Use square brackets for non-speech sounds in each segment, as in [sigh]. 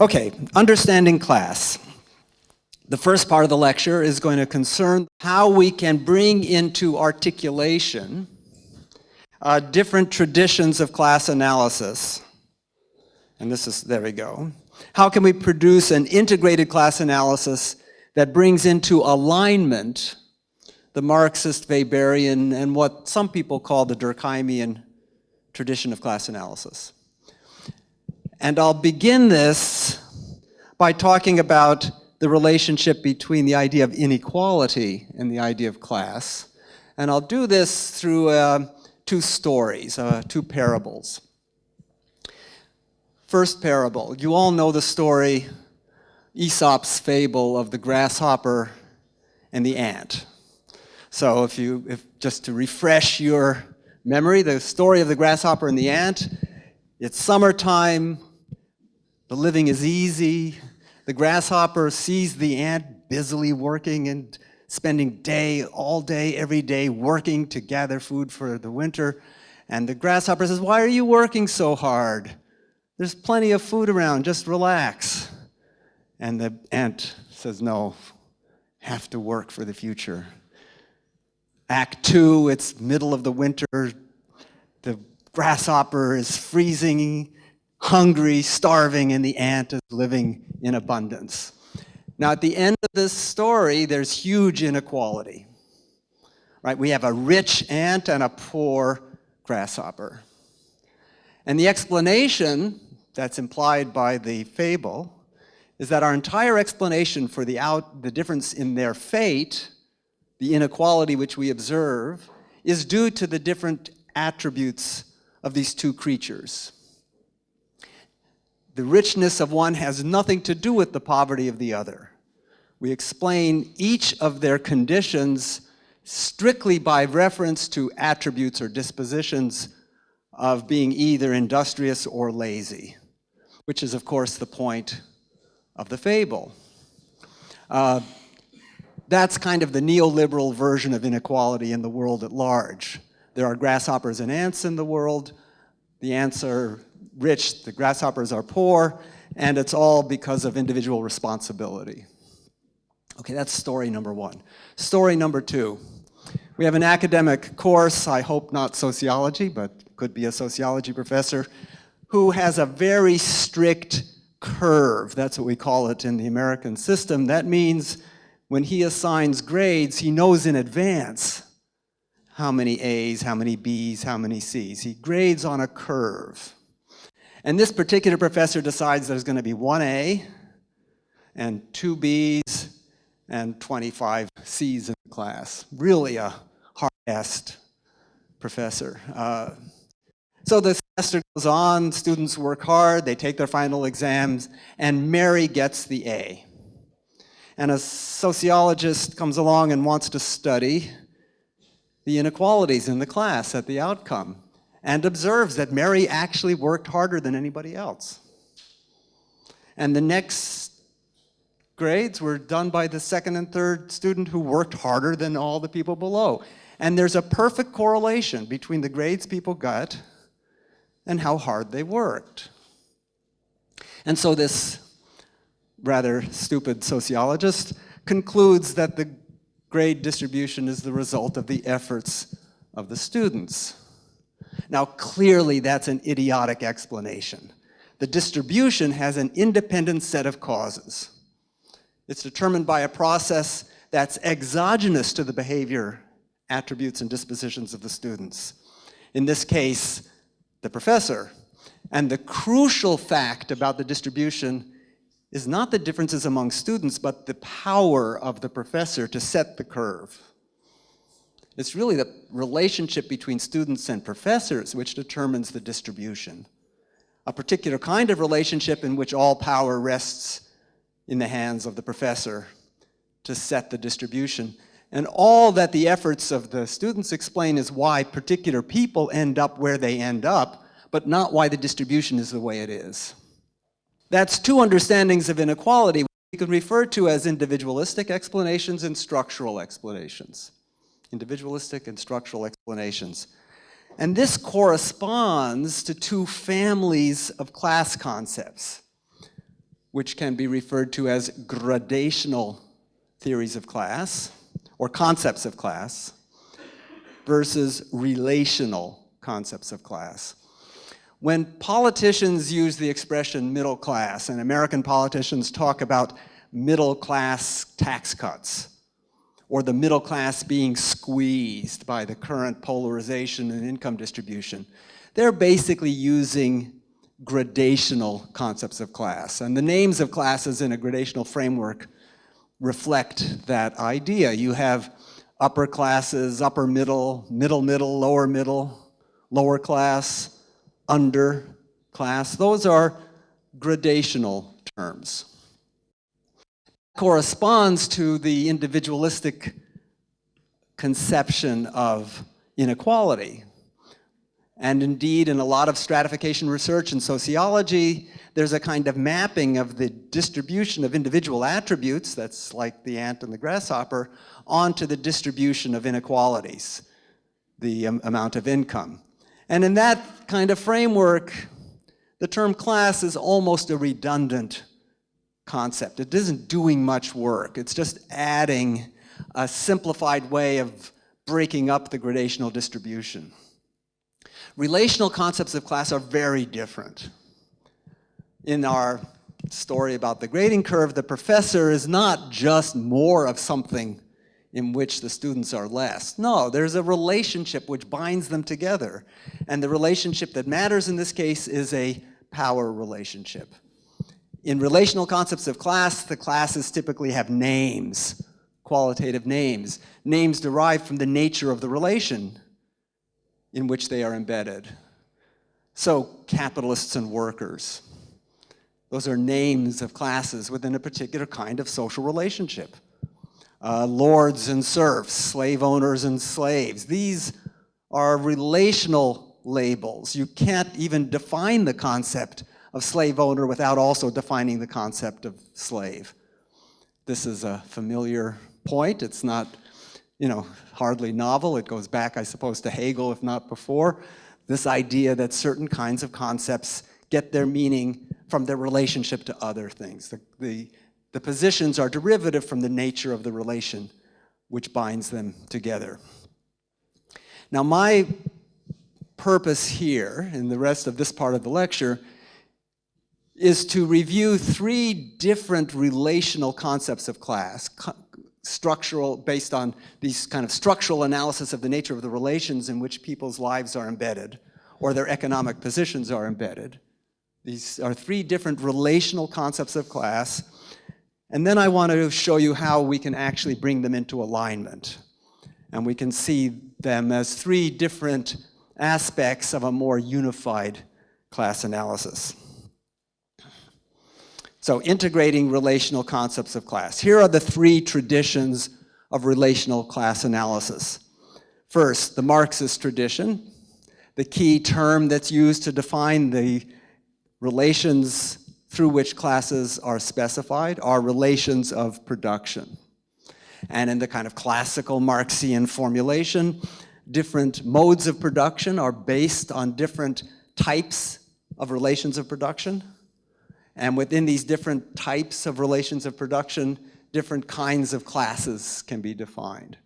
Okay, understanding class. The first part of the lecture is going to concern how we can bring into articulation uh, different traditions of class analysis. And this is, there we go. How can we produce an integrated class analysis that brings into alignment the Marxist, Weberian, and what some people call the Durkheimian tradition of class analysis. And I'll begin this by talking about the relationship between the idea of inequality and the idea of class. And I'll do this through uh, two stories, uh, two parables. First parable, you all know the story, Aesop's fable of the grasshopper and the ant. So if you, if, just to refresh your memory, the story of the grasshopper and the ant, it's summertime, the living is easy, the grasshopper sees the ant busily working and spending day, all day, every day working to gather food for the winter. And the grasshopper says, why are you working so hard? There's plenty of food around, just relax. And the ant says, no, have to work for the future. Act two, it's middle of the winter. The grasshopper is freezing, hungry, starving, and the ant is living in abundance. Now, at the end of this story, there's huge inequality. Right? We have a rich ant and a poor grasshopper. And the explanation that's implied by the fable is that our entire explanation for the, out, the difference in their fate, the inequality which we observe, is due to the different attributes of these two creatures. The richness of one has nothing to do with the poverty of the other. We explain each of their conditions strictly by reference to attributes or dispositions of being either industrious or lazy which is of course the point of the fable. Uh, that's kind of the neoliberal version of inequality in the world at large. There are grasshoppers and ants in the world. The ants are rich, the grasshoppers are poor, and it's all because of individual responsibility. Okay, that's story number one. Story number two. We have an academic course, I hope not sociology, but could be a sociology professor, who has a very strict curve. That's what we call it in the American system. That means when he assigns grades, he knows in advance how many A's, how many B's, how many C's. He grades on a curve. And this particular professor decides there's going to be one A and two B's and 25 C's in the class. Really a hard-assed professor. Uh, so the semester goes on, students work hard, they take their final exams, and Mary gets the A. And a sociologist comes along and wants to study the inequalities in the class at the outcome and observes that Mary actually worked harder than anybody else. And the next grades were done by the second and third student who worked harder than all the people below. And there's a perfect correlation between the grades people got and how hard they worked. And so this rather stupid sociologist concludes that the grade distribution is the result of the efforts of the students. Now clearly that's an idiotic explanation. The distribution has an independent set of causes. It's determined by a process that's exogenous to the behavior, attributes, and dispositions of the students. In this case, the professor. And the crucial fact about the distribution is not the differences among students, but the power of the professor to set the curve. It's really the relationship between students and professors which determines the distribution. A particular kind of relationship in which all power rests in the hands of the professor to set the distribution. And all that the efforts of the students explain is why particular people end up where they end up, but not why the distribution is the way it is. That's two understandings of inequality we can refer to as individualistic explanations and structural explanations. Individualistic and structural explanations. And this corresponds to two families of class concepts. which can be referred to as gradational theories of class or concepts of class versus relational concepts of class. When politicians use the expression middle class, and American politicians talk about middle class tax cuts, or the middle class being squeezed by the current polarization and income distribution, they're basically using gradational concepts of class. And the names of classes in a gradational framework reflect that idea. You have upper classes, upper middle, middle middle, lower middle, lower class, under class. Those are gradational terms. Corresponds to the individualistic conception of inequality. And indeed, in a lot of stratification research and sociology, there's a kind of mapping of the distribution of individual attributes, that's like the ant and the grasshopper, onto the distribution of inequalities, the um, amount of income. And in that kind of framework, the term class is almost a redundant concept. It isn't doing much work. It's just adding a simplified way of breaking up the gradational distribution. Relational concepts of class are very different. In our story about the grading curve, the professor is not just more of something in which the students are less. No, there's a relationship which binds them together. And the relationship that matters in this case is a power relationship. In relational concepts of class, the classes typically have names, qualitative names, names derived from the nature of the relation in which they are embedded. So capitalists and workers. Those are names of classes within a particular kind of social relationship. Uh, lords and serfs, slave owners and slaves. These are relational labels. You can't even define the concept of slave owner without also defining the concept of slave. This is a familiar point. It's not you know, hardly novel. It goes back, I suppose, to Hegel, if not before. This idea that certain kinds of concepts get their meaning from their relationship to other things. The, the, the positions are derivative from the nature of the relation which binds them together. Now my purpose here, in the rest of this part of the lecture, is to review three different relational concepts of class, structural, based on these kind of structural analysis of the nature of the relations in which people's lives are embedded or their economic positions are embedded. These are three different relational concepts of class. And then I want to show you how we can actually bring them into alignment. And we can see them as three different aspects of a more unified class analysis. So integrating relational concepts of class. Here are the three traditions of relational class analysis. First, the Marxist tradition, the key term that's used to define the relations through which classes are specified are relations of production. And in the kind of classical Marxian formulation, different modes of production are based on different types of relations of production. And within these different types of relations of production, different kinds of classes can be defined.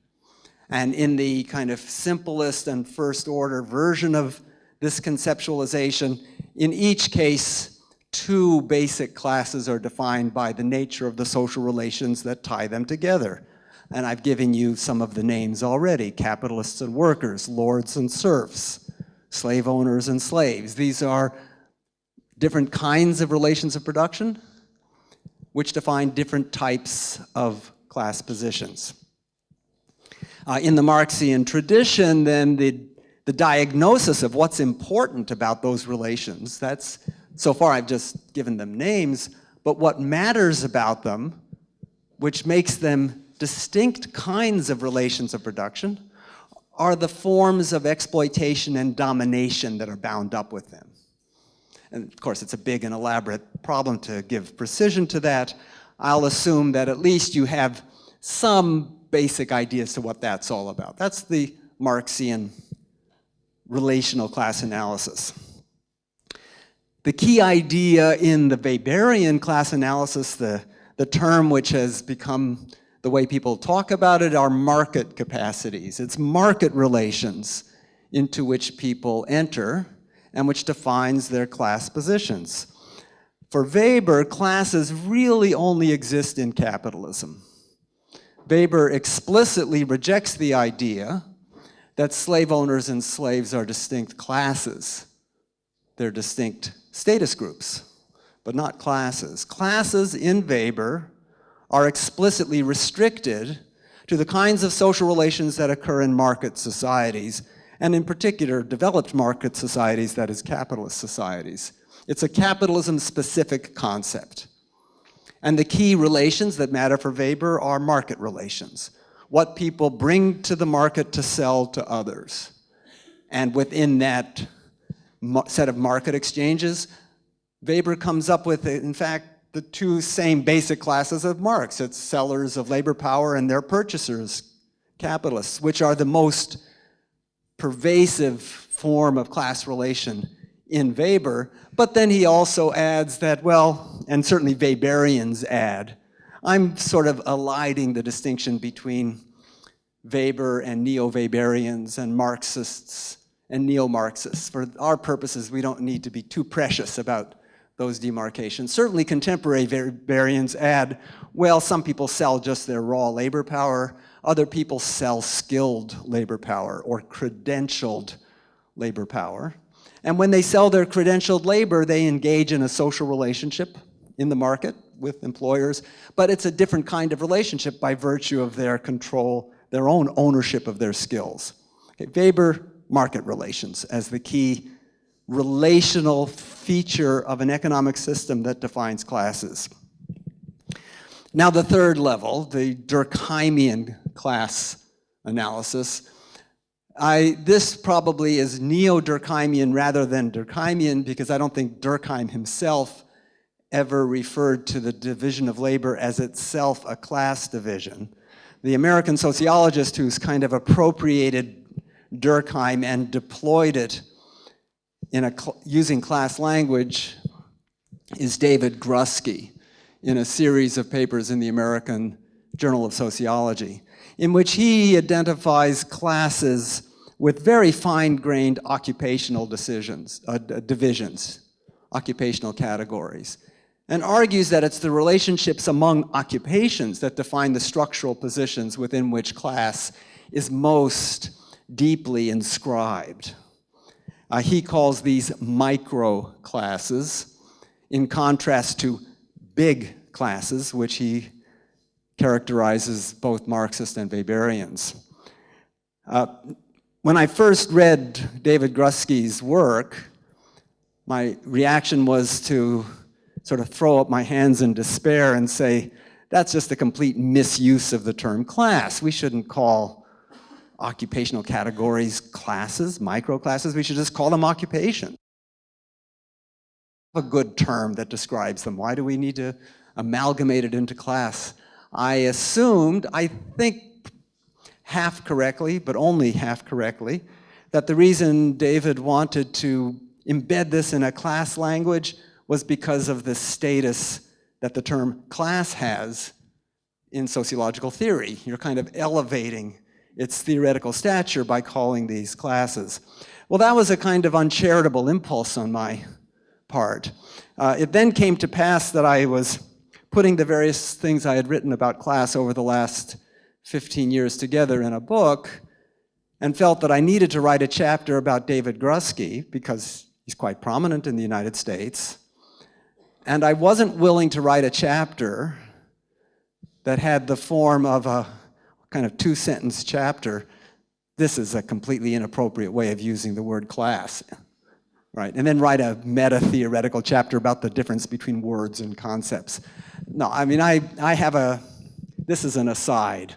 And in the kind of simplest and first order version of this conceptualization, in each case, two basic classes are defined by the nature of the social relations that tie them together. And I've given you some of the names already, capitalists and workers, lords and serfs, slave owners and slaves. These are different kinds of relations of production, which define different types of class positions. Uh, in the Marxian tradition, then the, the diagnosis of what's important about those relations, that's, so far I've just given them names, but what matters about them, which makes them distinct kinds of relations of production, are the forms of exploitation and domination that are bound up with them. And of course, it's a big and elaborate problem to give precision to that. I'll assume that at least you have some basic ideas to what that's all about. That's the Marxian relational class analysis. The key idea in the Weberian class analysis, the, the term which has become the way people talk about it, are market capacities. It's market relations into which people enter and which defines their class positions. For Weber, classes really only exist in capitalism. Weber explicitly rejects the idea that slave owners and slaves are distinct classes. They're distinct status groups, but not classes. Classes in Weber are explicitly restricted to the kinds of social relations that occur in market societies, and in particular, developed market societies, that is, capitalist societies. It's a capitalism-specific concept. And the key relations that matter for Weber are market relations. What people bring to the market to sell to others. And within that set of market exchanges, Weber comes up with, in fact, the two same basic classes of Marx. It's sellers of labor power and their purchasers, capitalists, which are the most pervasive form of class relation in Weber, but then he also adds that, well, and certainly Weberians add, I'm sort of eliding the distinction between Weber and neo-Weberians and Marxists and neo-Marxists. For our purposes, we don't need to be too precious about those demarcations. Certainly contemporary Weberians add, well, some people sell just their raw labor power, other people sell skilled labor power or credentialed labor power. And when they sell their credentialed labor, they engage in a social relationship in the market with employers, but it's a different kind of relationship by virtue of their control, their own ownership of their skills. Okay, Weber, market relations as the key relational feature of an economic system that defines classes. Now the third level, the Durkheimian class analysis, I, this probably is neo-Durkheimian rather than Durkheimian because I don't think Durkheim himself ever referred to the division of labor as itself a class division. The American sociologist who's kind of appropriated Durkheim and deployed it in a using class language is David Grusky in a series of papers in the American Journal of Sociology in which he identifies classes with very fine-grained occupational decisions, uh, divisions, occupational categories, and argues that it's the relationships among occupations that define the structural positions within which class is most deeply inscribed. Uh, he calls these micro classes in contrast to big classes, which he characterizes both Marxists and Weberians. Uh, when I first read David Grusky's work, my reaction was to sort of throw up my hands in despair and say, that's just a complete misuse of the term class. We shouldn't call occupational categories classes, microclasses. We should just call them occupation. A good term that describes them. Why do we need to amalgamate it into class? I assumed, I think half correctly, but only half correctly, that the reason David wanted to embed this in a class language was because of the status that the term class has in sociological theory. You're kind of elevating its theoretical stature by calling these classes. Well, that was a kind of uncharitable impulse on my part. Uh, it then came to pass that I was putting the various things I had written about class over the last 15 years together in a book and felt that I needed to write a chapter about David Grusky because he's quite prominent in the United States. And I wasn't willing to write a chapter that had the form of a kind of two-sentence chapter. This is a completely inappropriate way of using the word class right? And then write a meta-theoretical chapter about the difference between words and concepts. No, I mean, I, I have a, this is an aside.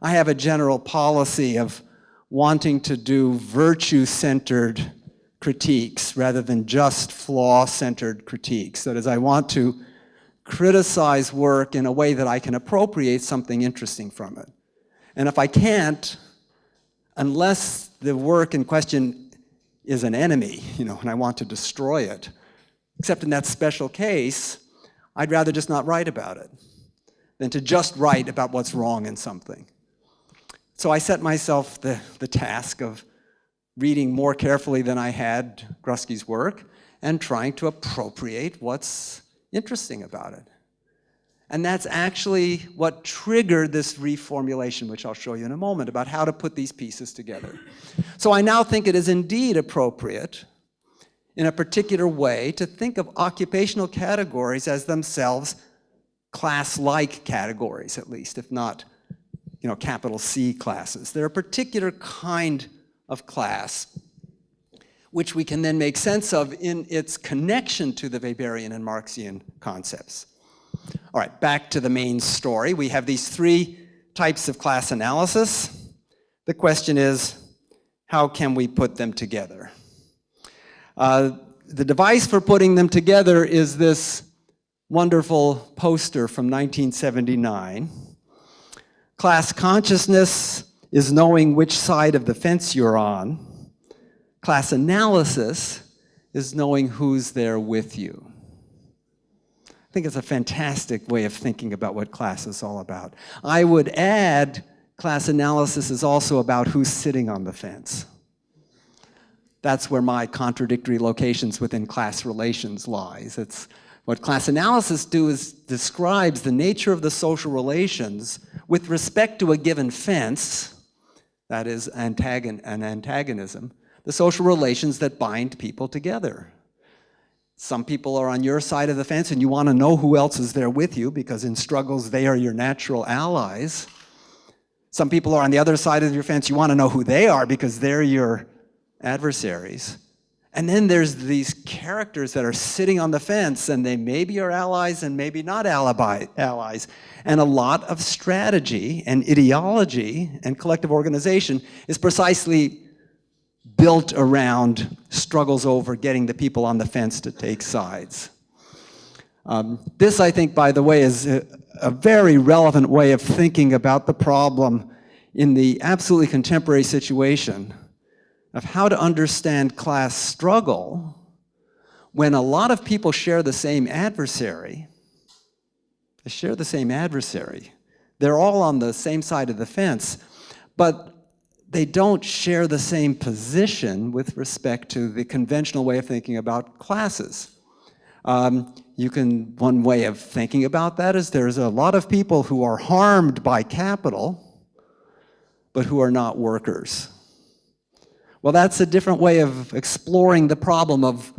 I have a general policy of wanting to do virtue-centered critiques rather than just flaw-centered critiques. That is, I want to criticize work in a way that I can appropriate something interesting from it. And if I can't, unless the work in question is an enemy, you know, and I want to destroy it, Except in that special case, I'd rather just not write about it than to just write about what's wrong in something. So I set myself the, the task of reading more carefully than I had Grusky's work and trying to appropriate what's interesting about it. And that's actually what triggered this reformulation, which I'll show you in a moment, about how to put these pieces together. So I now think it is indeed appropriate in a particular way to think of occupational categories as themselves class-like categories, at least, if not you know, capital C classes. They're a particular kind of class which we can then make sense of in its connection to the Weberian and Marxian concepts. All right, back to the main story. We have these three types of class analysis. The question is, how can we put them together? Uh, the device for putting them together is this wonderful poster from 1979. Class consciousness is knowing which side of the fence you're on. Class analysis is knowing who's there with you. I think it's a fantastic way of thinking about what class is all about. I would add class analysis is also about who's sitting on the fence. That's where my contradictory locations within class relations lies. It's what class analysis do is describes the nature of the social relations with respect to a given fence, that is antagon an antagonism, the social relations that bind people together. Some people are on your side of the fence and you want to know who else is there with you because in struggles they are your natural allies. Some people are on the other side of your fence, you want to know who they are because they're your adversaries. And then there's these characters that are sitting on the fence and they maybe are allies and maybe not alibi, allies. And a lot of strategy and ideology and collective organization is precisely built around struggles over getting the people on the fence to take sides. Um, this, I think, by the way, is a, a very relevant way of thinking about the problem in the absolutely contemporary situation of how to understand class struggle when a lot of people share the same adversary, they share the same adversary. They're all on the same side of the fence, but they don't share the same position with respect to the conventional way of thinking about classes. Um, you can, one way of thinking about that is there's a lot of people who are harmed by capital, but who are not workers. Well, that's a different way of exploring the problem of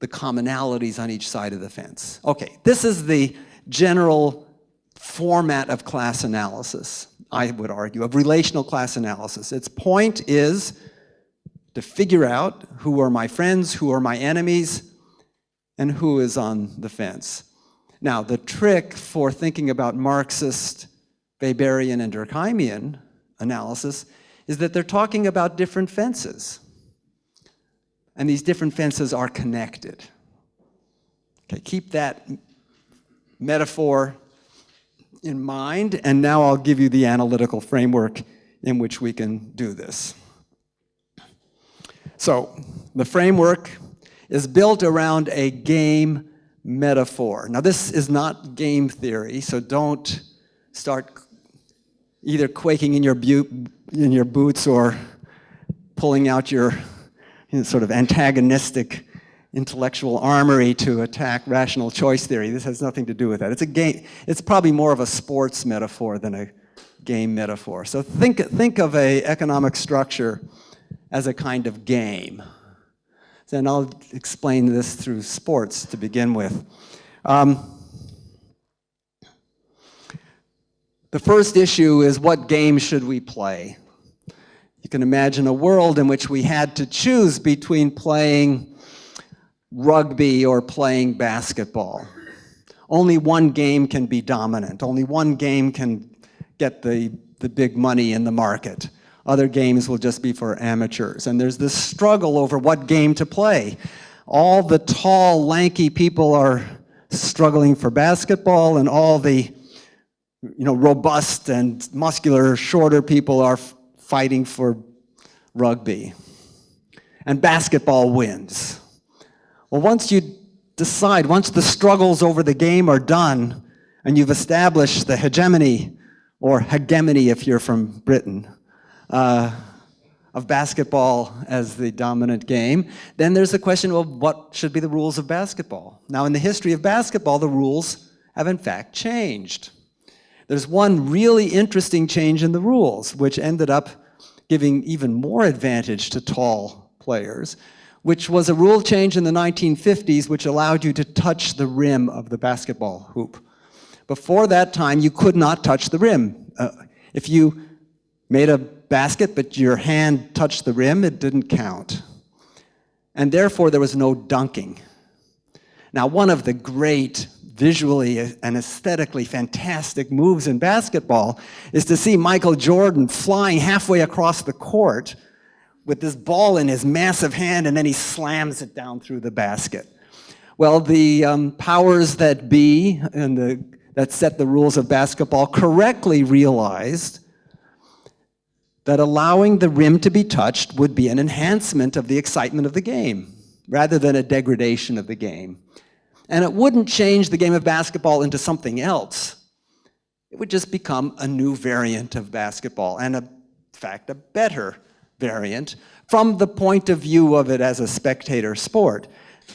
the commonalities on each side of the fence. Okay, this is the general format of class analysis, I would argue, of relational class analysis. Its point is to figure out who are my friends, who are my enemies, and who is on the fence. Now, the trick for thinking about Marxist, Weberian, and Durkheimian analysis is that they're talking about different fences. And these different fences are connected. Okay, keep that metaphor in mind, and now I'll give you the analytical framework in which we can do this. So, the framework is built around a game metaphor. Now, this is not game theory, so don't start either quaking in your, in your boots or pulling out your you know, sort of antagonistic intellectual armory to attack rational choice theory. This has nothing to do with that. It's a game, it's probably more of a sports metaphor than a game metaphor. So think, think of a economic structure as a kind of game. And I'll explain this through sports to begin with. Um, The first issue is what game should we play? You can imagine a world in which we had to choose between playing rugby or playing basketball. Only one game can be dominant. Only one game can get the, the big money in the market. Other games will just be for amateurs. And there's this struggle over what game to play. All the tall, lanky people are struggling for basketball, and all the you know, robust and muscular, shorter people are fighting for rugby. And basketball wins. Well, once you decide, once the struggles over the game are done, and you've established the hegemony, or hegemony if you're from Britain, uh, of basketball as the dominant game, then there's the question of what should be the rules of basketball. Now, in the history of basketball, the rules have in fact changed. There's one really interesting change in the rules, which ended up giving even more advantage to tall players, which was a rule change in the 1950s which allowed you to touch the rim of the basketball hoop. Before that time, you could not touch the rim. Uh, if you made a basket but your hand touched the rim, it didn't count. And therefore, there was no dunking. Now, one of the great visually and aesthetically fantastic moves in basketball is to see Michael Jordan flying halfway across the court with this ball in his massive hand and then he slams it down through the basket. Well, the um, powers that be and the, that set the rules of basketball correctly realized that allowing the rim to be touched would be an enhancement of the excitement of the game rather than a degradation of the game. And it wouldn't change the game of basketball into something else. It would just become a new variant of basketball, and in fact, a better variant from the point of view of it as a spectator sport.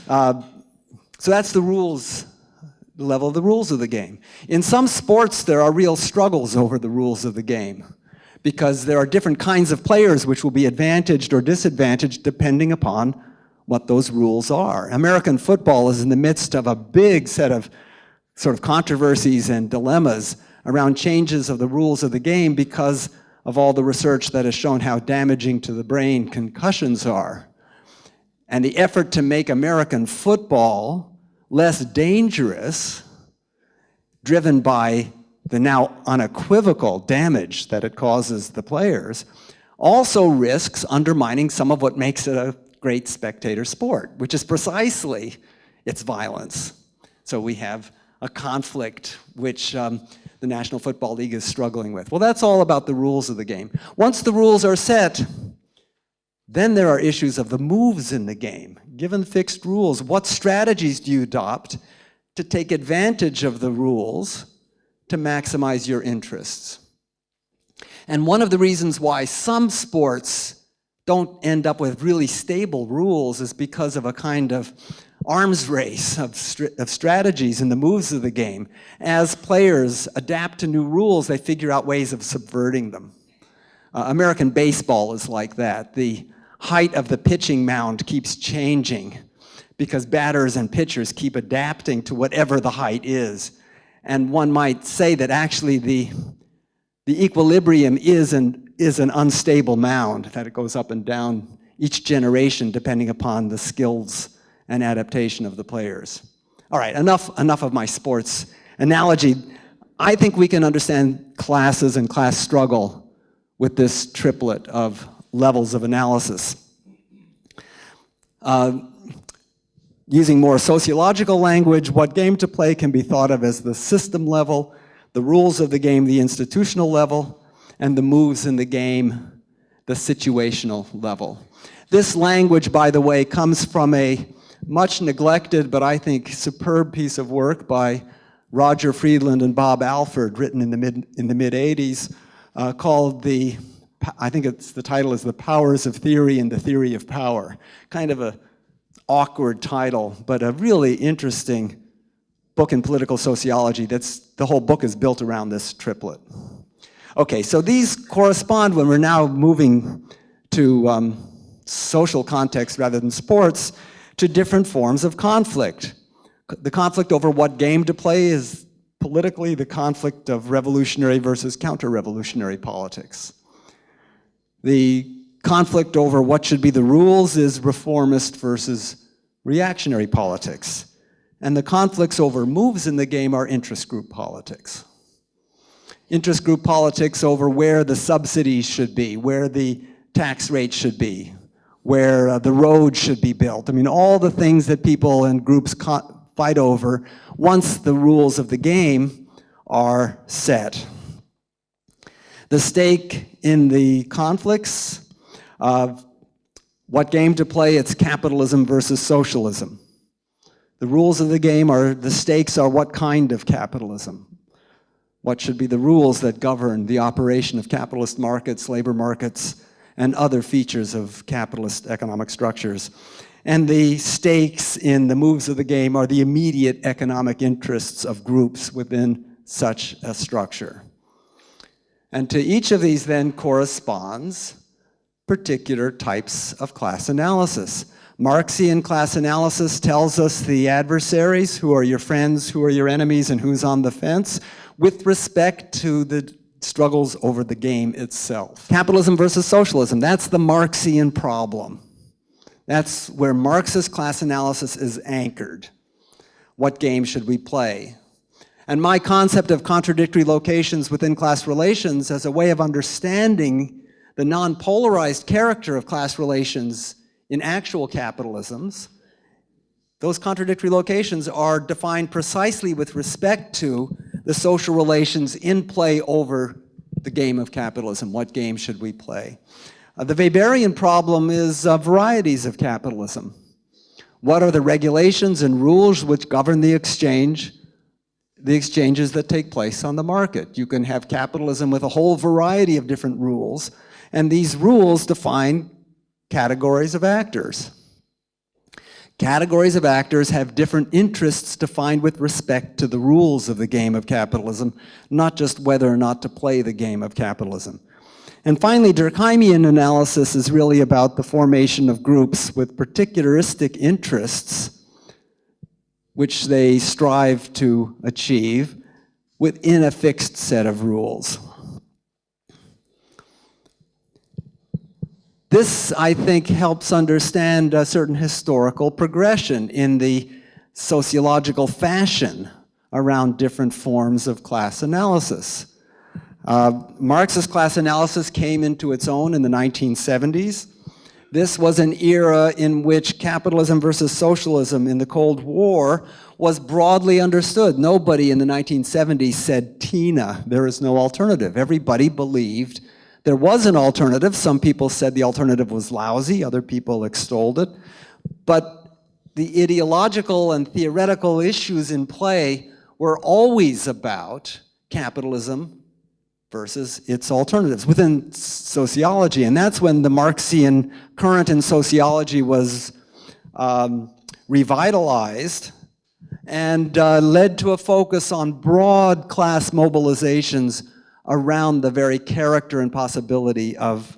Uh, so that's the rules, the level of the rules of the game. In some sports, there are real struggles over the rules of the game because there are different kinds of players which will be advantaged or disadvantaged depending upon what those rules are. American football is in the midst of a big set of sort of controversies and dilemmas around changes of the rules of the game because of all the research that has shown how damaging to the brain concussions are. And the effort to make American football less dangerous, driven by the now unequivocal damage that it causes the players, also risks undermining some of what makes it a great spectator sport, which is precisely its violence. So we have a conflict which um, the National Football League is struggling with. Well, that's all about the rules of the game. Once the rules are set, then there are issues of the moves in the game. Given fixed rules, what strategies do you adopt to take advantage of the rules to maximize your interests? And one of the reasons why some sports don't end up with really stable rules is because of a kind of arms race of, of strategies and the moves of the game. As players adapt to new rules, they figure out ways of subverting them. Uh, American baseball is like that. The height of the pitching mound keeps changing because batters and pitchers keep adapting to whatever the height is. And one might say that actually the, the equilibrium is an is an unstable mound, that it goes up and down each generation depending upon the skills and adaptation of the players. All right, enough, enough of my sports analogy. I think we can understand classes and class struggle with this triplet of levels of analysis. Uh, using more sociological language, what game to play can be thought of as the system level, the rules of the game, the institutional level, and the moves in the game, the situational level. This language, by the way, comes from a much neglected, but I think superb piece of work by Roger Friedland and Bob Alford, written in the mid, in the mid 80s, uh, called the, I think it's, the title is The Powers of Theory and the Theory of Power. Kind of a awkward title, but a really interesting book in political sociology that's, the whole book is built around this triplet. Okay, so these correspond when we're now moving to um, social context rather than sports to different forms of conflict. The conflict over what game to play is politically the conflict of revolutionary versus counter-revolutionary politics. The conflict over what should be the rules is reformist versus reactionary politics. And the conflicts over moves in the game are interest group politics interest group politics over where the subsidies should be, where the tax rates should be, where uh, the road should be built. I mean, all the things that people and groups fight over once the rules of the game are set. The stake in the conflicts of what game to play, it's capitalism versus socialism. The rules of the game are, the stakes are what kind of capitalism? What should be the rules that govern the operation of capitalist markets, labor markets, and other features of capitalist economic structures? And the stakes in the moves of the game are the immediate economic interests of groups within such a structure. And to each of these then corresponds particular types of class analysis. Marxian class analysis tells us the adversaries, who are your friends, who are your enemies, and who's on the fence, with respect to the struggles over the game itself. Capitalism versus socialism, that's the Marxian problem. That's where Marxist class analysis is anchored. What game should we play? And my concept of contradictory locations within class relations as a way of understanding the non-polarized character of class relations in actual capitalisms, those contradictory locations are defined precisely with respect to the social relations in play over the game of capitalism. What game should we play? Uh, the Weberian problem is uh, varieties of capitalism. What are the regulations and rules which govern the exchange the exchanges that take place on the market. You can have capitalism with a whole variety of different rules, and these rules define categories of actors. Categories of actors have different interests defined with respect to the rules of the game of capitalism, not just whether or not to play the game of capitalism. And finally, Durkheimian analysis is really about the formation of groups with particularistic interests which they strive to achieve within a fixed set of rules. This, I think, helps understand a certain historical progression in the sociological fashion around different forms of class analysis. Uh, Marxist class analysis came into its own in the 1970s. This was an era in which capitalism versus socialism in the Cold War was broadly understood. Nobody in the 1970s said, Tina, there is no alternative. Everybody believed there was an alternative. Some people said the alternative was lousy, other people extolled it. But the ideological and theoretical issues in play were always about capitalism versus its alternatives within sociology. And that's when the Marxian current in sociology was um, revitalized and uh, led to a focus on broad class mobilizations around the very character and possibility of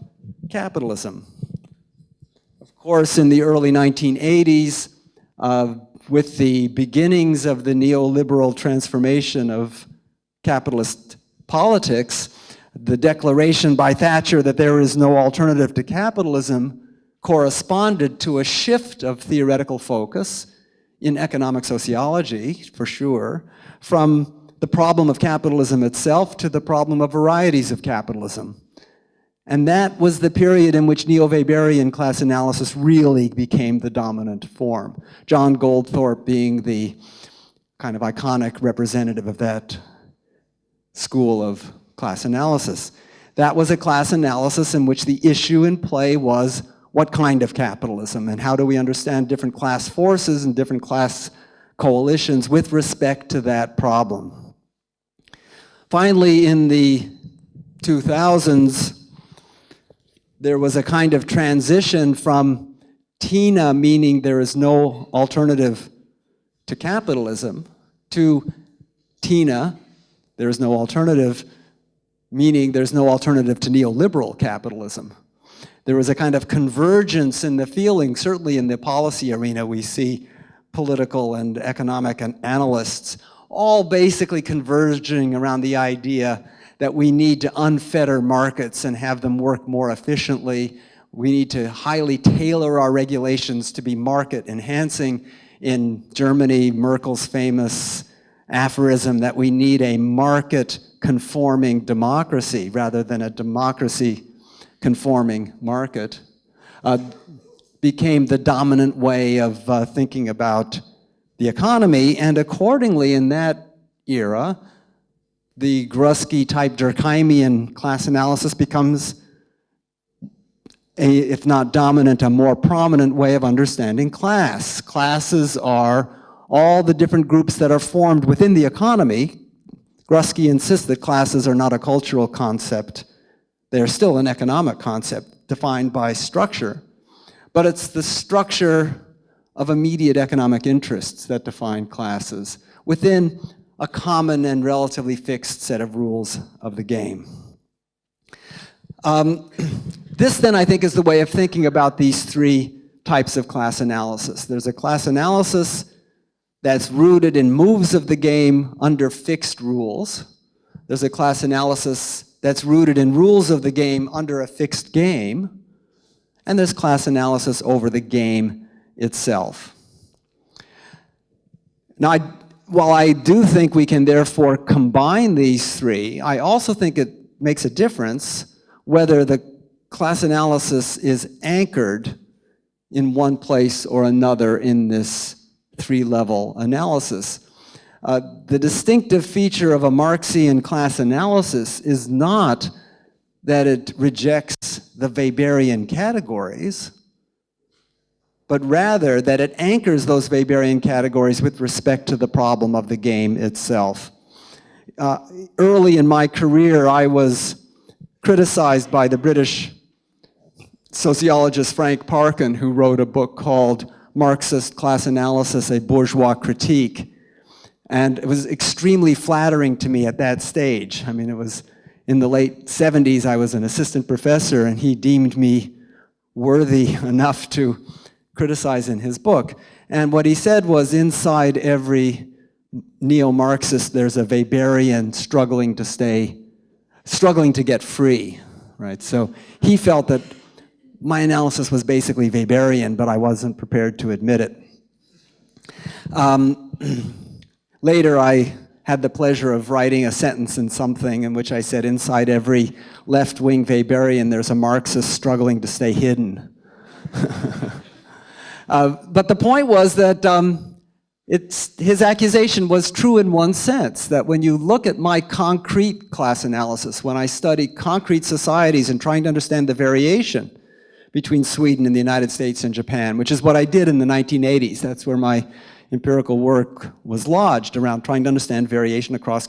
capitalism. Of course, in the early 1980s, uh, with the beginnings of the neoliberal transformation of capitalist politics, the declaration by Thatcher that there is no alternative to capitalism corresponded to a shift of theoretical focus in economic sociology, for sure, from the problem of capitalism itself to the problem of varieties of capitalism. And that was the period in which neo-Weberian class analysis really became the dominant form. John Goldthorpe being the kind of iconic representative of that school of class analysis. That was a class analysis in which the issue in play was what kind of capitalism and how do we understand different class forces and different class coalitions with respect to that problem. Finally, in the 2000s, there was a kind of transition from TINA, meaning there is no alternative to capitalism, to TINA, there is no alternative, meaning there's no alternative to neoliberal capitalism. There was a kind of convergence in the feeling, certainly in the policy arena we see political and economic analysts all basically converging around the idea that we need to unfetter markets and have them work more efficiently. We need to highly tailor our regulations to be market enhancing. In Germany, Merkel's famous aphorism that we need a market conforming democracy rather than a democracy conforming market uh, became the dominant way of uh, thinking about the economy and accordingly in that era the Grusky type Durkheimian class analysis becomes a, if not dominant, a more prominent way of understanding class. Classes are all the different groups that are formed within the economy, Grusky insists that classes are not a cultural concept. They're still an economic concept defined by structure. But it's the structure of immediate economic interests that define classes within a common and relatively fixed set of rules of the game. Um, [clears throat] this then I think is the way of thinking about these three types of class analysis. There's a class analysis that's rooted in moves of the game under fixed rules. There's a class analysis that's rooted in rules of the game under a fixed game. And there's class analysis over the game itself. Now, I, while I do think we can therefore combine these three, I also think it makes a difference whether the class analysis is anchored in one place or another in this three-level analysis. Uh, the distinctive feature of a Marxian class analysis is not that it rejects the Weberian categories, but rather that it anchors those Weberian categories with respect to the problem of the game itself. Uh, early in my career, I was criticized by the British sociologist Frank Parkin, who wrote a book called Marxist Class Analysis, a Bourgeois Critique. And it was extremely flattering to me at that stage. I mean, it was in the late 70s, I was an assistant professor, and he deemed me worthy [laughs] enough to criticize in his book. And what he said was inside every neo-Marxist, there's a Weberian struggling to stay, struggling to get free, right? So he felt that my analysis was basically Weberian, but I wasn't prepared to admit it. Um, [clears throat] later, I had the pleasure of writing a sentence in something in which I said, inside every left-wing Weberian, there's a Marxist struggling to stay hidden. [laughs] uh, but the point was that um, his accusation was true in one sense, that when you look at my concrete class analysis, when I study concrete societies and trying to understand the variation, between Sweden and the United States and Japan, which is what I did in the 1980s. That's where my empirical work was lodged around trying to understand variation across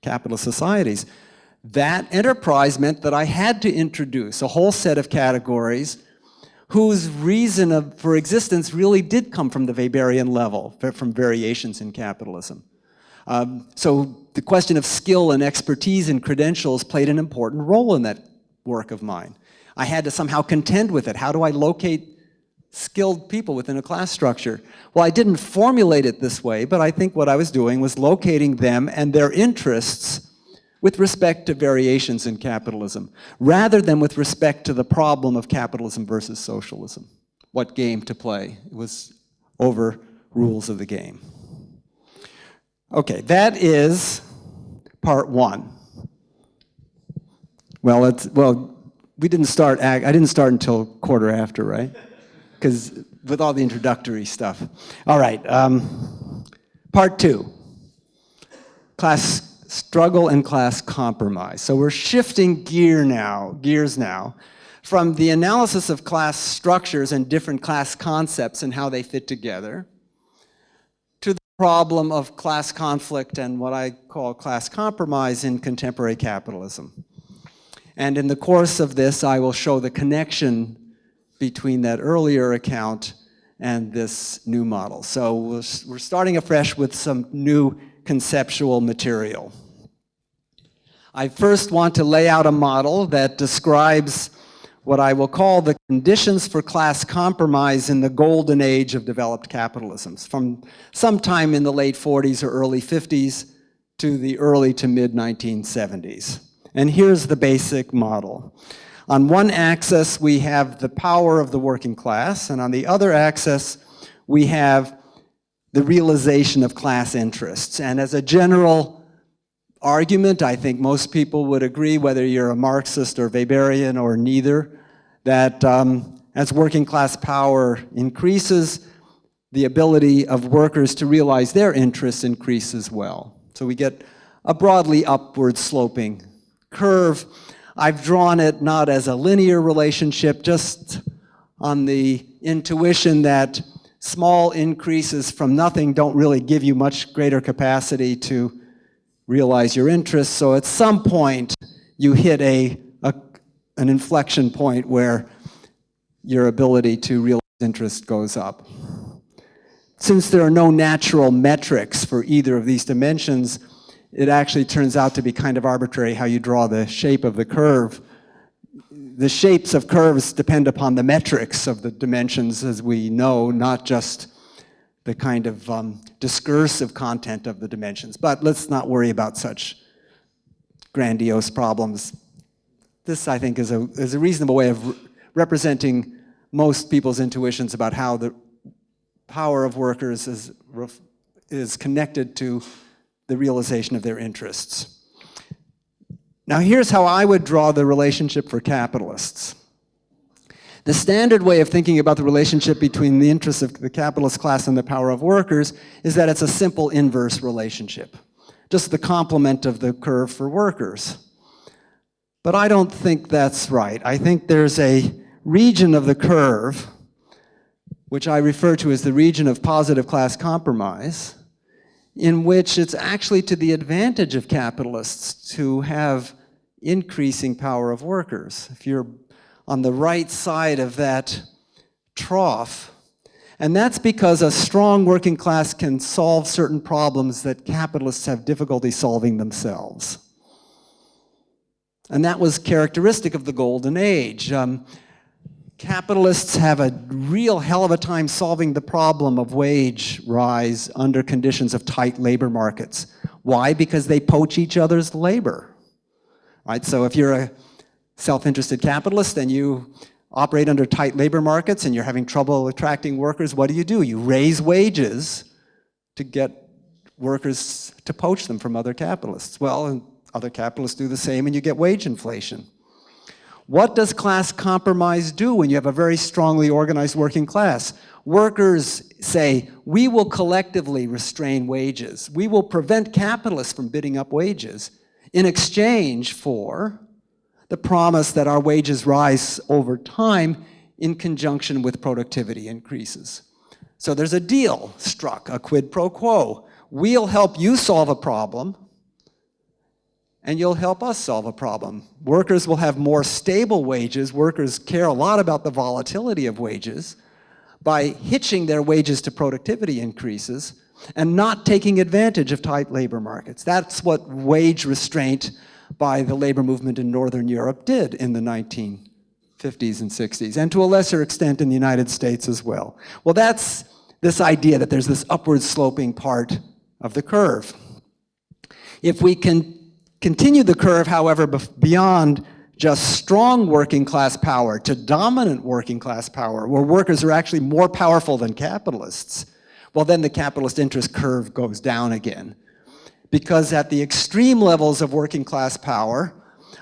capitalist societies. That enterprise meant that I had to introduce a whole set of categories whose reason of, for existence really did come from the Weberian level, from variations in capitalism. Um, so the question of skill and expertise and credentials played an important role in that work of mine. I had to somehow contend with it. How do I locate skilled people within a class structure? Well, I didn't formulate it this way, but I think what I was doing was locating them and their interests with respect to variations in capitalism, rather than with respect to the problem of capitalism versus socialism. What game to play? It was over rules of the game. Okay, that is part one. Well, it's, well, we didn't start, I didn't start until quarter after, right? Because with all the introductory stuff. All right, um, part two, class struggle and class compromise. So we're shifting gear now, gears now, from the analysis of class structures and different class concepts and how they fit together, to the problem of class conflict and what I call class compromise in contemporary capitalism. And in the course of this, I will show the connection between that earlier account and this new model. So we're starting afresh with some new conceptual material. I first want to lay out a model that describes what I will call the conditions for class compromise in the golden age of developed capitalisms, from sometime in the late 40s or early 50s to the early to mid 1970s. And here's the basic model. On one axis, we have the power of the working class, and on the other axis, we have the realization of class interests. And as a general argument, I think most people would agree, whether you're a Marxist or Weberian or neither, that um, as working class power increases, the ability of workers to realize their interests increases well. So we get a broadly upward sloping curve. I've drawn it not as a linear relationship, just on the intuition that small increases from nothing don't really give you much greater capacity to realize your interests. So at some point, you hit a, a, an inflection point where your ability to realize interest goes up. Since there are no natural metrics for either of these dimensions, it actually turns out to be kind of arbitrary how you draw the shape of the curve. The shapes of curves depend upon the metrics of the dimensions as we know, not just the kind of um, discursive content of the dimensions. But let's not worry about such grandiose problems. This, I think, is a, is a reasonable way of re representing most people's intuitions about how the power of workers is, is connected to the realization of their interests. Now here's how I would draw the relationship for capitalists. The standard way of thinking about the relationship between the interests of the capitalist class and the power of workers is that it's a simple inverse relationship, just the complement of the curve for workers. But I don't think that's right. I think there's a region of the curve, which I refer to as the region of positive class compromise, in which it's actually to the advantage of capitalists to have increasing power of workers. If you're on the right side of that trough, and that's because a strong working class can solve certain problems that capitalists have difficulty solving themselves. And that was characteristic of the golden age. Um, capitalists have a real hell of a time solving the problem of wage rise under conditions of tight labor markets. Why? Because they poach each other's labor. Right? So if you're a self-interested capitalist and you operate under tight labor markets and you're having trouble attracting workers, what do you do? You raise wages to get workers to poach them from other capitalists. Well, other capitalists do the same and you get wage inflation. What does class compromise do when you have a very strongly organized working class? Workers say, we will collectively restrain wages. We will prevent capitalists from bidding up wages in exchange for the promise that our wages rise over time in conjunction with productivity increases. So there's a deal struck, a quid pro quo. We'll help you solve a problem, and you'll help us solve a problem. Workers will have more stable wages. Workers care a lot about the volatility of wages by hitching their wages to productivity increases and not taking advantage of tight labor markets. That's what wage restraint by the labor movement in Northern Europe did in the 1950s and 60s, and to a lesser extent in the United States as well. Well, that's this idea that there's this upward sloping part of the curve. If we can Continue the curve, however, beyond just strong working class power to dominant working class power, where workers are actually more powerful than capitalists, well then the capitalist interest curve goes down again. Because at the extreme levels of working class power,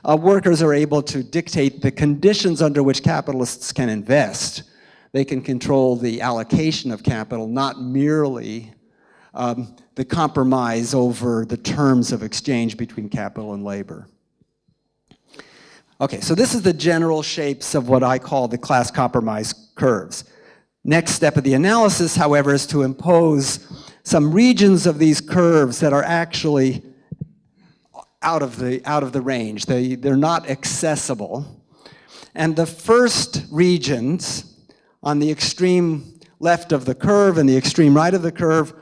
uh, workers are able to dictate the conditions under which capitalists can invest. They can control the allocation of capital, not merely um, the compromise over the terms of exchange between capital and labor. Okay, so this is the general shapes of what I call the class compromise curves. Next step of the analysis, however, is to impose some regions of these curves that are actually out of the, out of the range. They, they're not accessible. And the first regions on the extreme left of the curve and the extreme right of the curve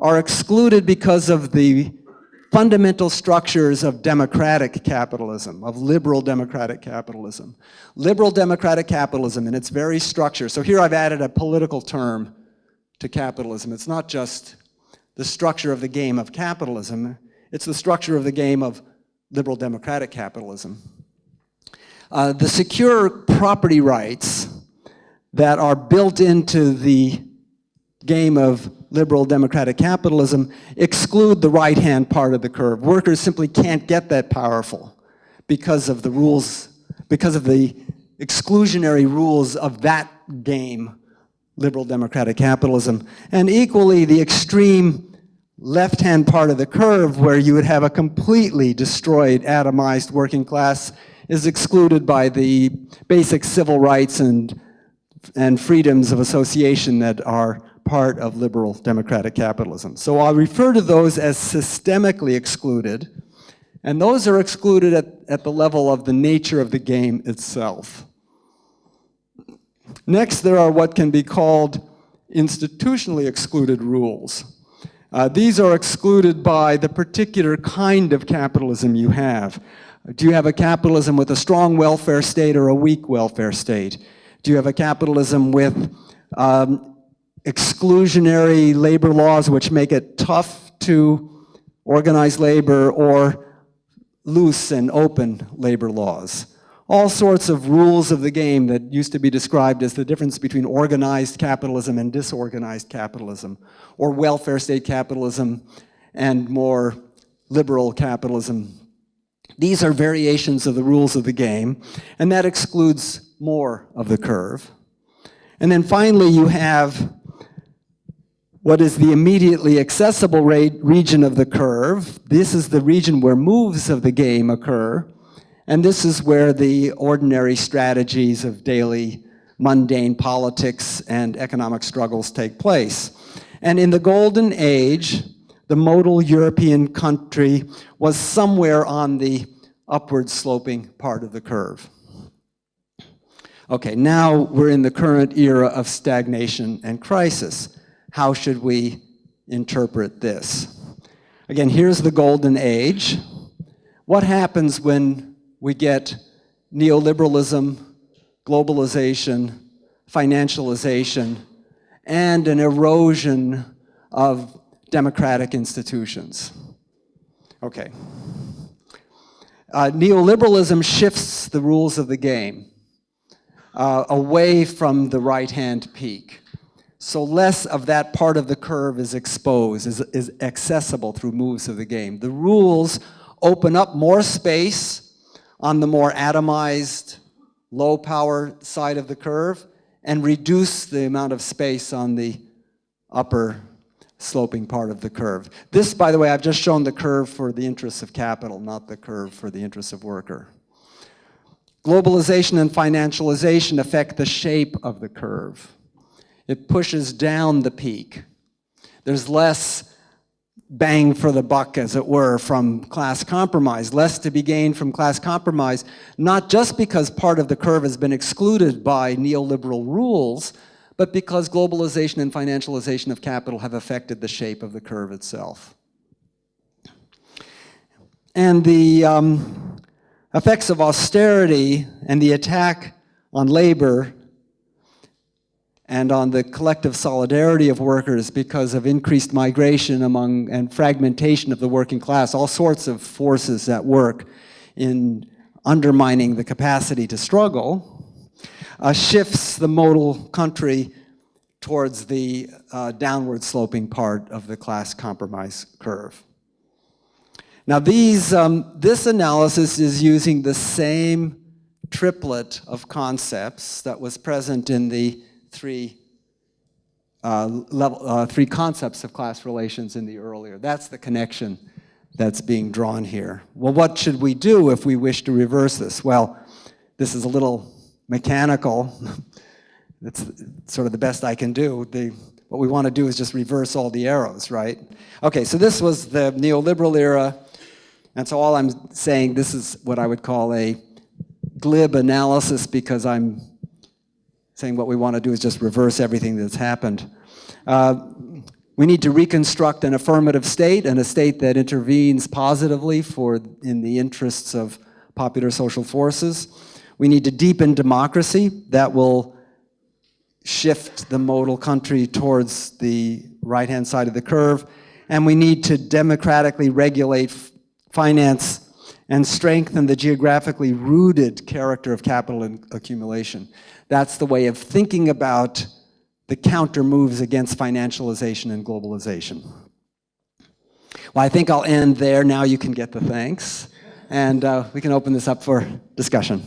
are excluded because of the fundamental structures of democratic capitalism, of liberal democratic capitalism. Liberal democratic capitalism in its very structure. So here I've added a political term to capitalism. It's not just the structure of the game of capitalism, it's the structure of the game of liberal democratic capitalism. Uh, the secure property rights that are built into the game of liberal democratic capitalism exclude the right-hand part of the curve. Workers simply can't get that powerful because of the rules, because of the exclusionary rules of that game, liberal democratic capitalism. And equally, the extreme left-hand part of the curve where you would have a completely destroyed, atomized working class is excluded by the basic civil rights and, and freedoms of association that are part of liberal democratic capitalism. So I'll refer to those as systemically excluded, and those are excluded at, at the level of the nature of the game itself. Next, there are what can be called institutionally excluded rules. Uh, these are excluded by the particular kind of capitalism you have. Do you have a capitalism with a strong welfare state or a weak welfare state? Do you have a capitalism with um, exclusionary labor laws which make it tough to organize labor or loose and open labor laws? All sorts of rules of the game that used to be described as the difference between organized capitalism and disorganized capitalism, or welfare state capitalism and more liberal capitalism. These are variations of the rules of the game, and that excludes more of the curve. And then finally, you have what is the immediately accessible region of the curve. This is the region where moves of the game occur. And this is where the ordinary strategies of daily mundane politics and economic struggles take place. And in the golden age, the modal European country was somewhere on the upward sloping part of the curve. Okay, now we're in the current era of stagnation and crisis. How should we interpret this? Again, here's the golden age. What happens when we get neoliberalism, globalization, financialization, and an erosion of democratic institutions. Okay. Uh, neoliberalism shifts the rules of the game uh, away from the right-hand peak. So less of that part of the curve is exposed, is, is accessible through moves of the game. The rules open up more space on the more atomized, low power side of the curve and reduce the amount of space on the upper sloping part of the curve. This, by the way, I've just shown the curve for the interests of capital, not the curve for the interests of worker. Globalization and financialization affect the shape of the curve. It pushes down the peak. There's less bang for the buck, as it were, from class compromise, less to be gained from class compromise, not just because part of the curve has been excluded by neoliberal rules, but because globalization and financialization of capital have affected the shape of the curve itself. And the um, effects of austerity and the attack on labor and on the collective solidarity of workers because of increased migration among and fragmentation of the working class, all sorts of forces at work in undermining the capacity to struggle, uh, shifts the modal country towards the uh, downward sloping part of the class compromise curve. Now these, um, this analysis is using the same triplet of concepts that was present in the three uh, level, uh, three concepts of class relations in the earlier. That's the connection that's being drawn here. Well, what should we do if we wish to reverse this? Well, this is a little mechanical. [laughs] That's sort of the best I can do. The, what we want to do is just reverse all the arrows, right? Okay, so this was the neoliberal era, and so all I'm saying, this is what I would call a glib analysis because I'm saying what we want to do is just reverse everything that's happened. Uh, we need to reconstruct an affirmative state and a state that intervenes positively for in the interests of popular social forces. We need to deepen democracy that will shift the modal country towards the right-hand side of the curve. And we need to democratically regulate finance and strengthen the geographically rooted character of capital accumulation. That's the way of thinking about the counter moves against financialization and globalization. Well, I think I'll end there. Now you can get the thanks. And uh, we can open this up for discussion.